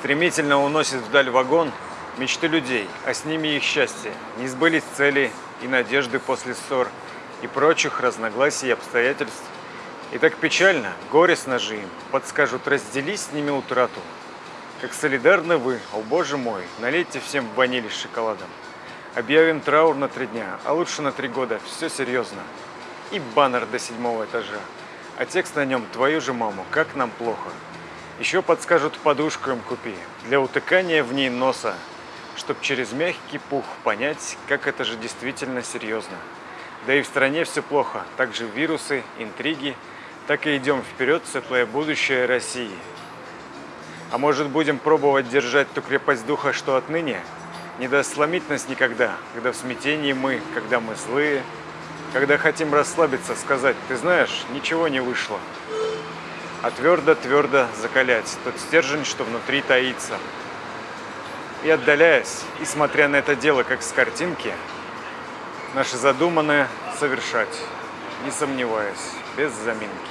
Стремительно уносит вдаль вагон мечты людей, а с ними их счастье. Не сбылись цели и надежды после ссор и прочих разногласий и обстоятельств. И так печально, горестно же им, подскажут, раздели с ними утрату. Как солидарны вы, о боже мой, налейте всем ванили с шоколадом. Объявим траур на три дня, а лучше на три года, все серьезно. И баннер до седьмого этажа. А текст на нем «Твою же маму, как нам плохо». Еще подскажут подушку им купи, для утыкания в ней носа, чтоб через мягкий пух понять, как это же действительно серьезно. Да и в стране все плохо, также вирусы, интриги, так и идем вперед, светлое будущее России. А может будем пробовать держать ту крепость духа, что отныне? Не даст сломить нас никогда, когда в смятении мы, когда мы злые, когда хотим расслабиться, сказать, ты знаешь, ничего не вышло. А твердо-твердо закалять тот стержень, что внутри таится. И отдаляясь, и смотря на это дело как с картинки, наше задуманное совершать, не сомневаясь, без заминки.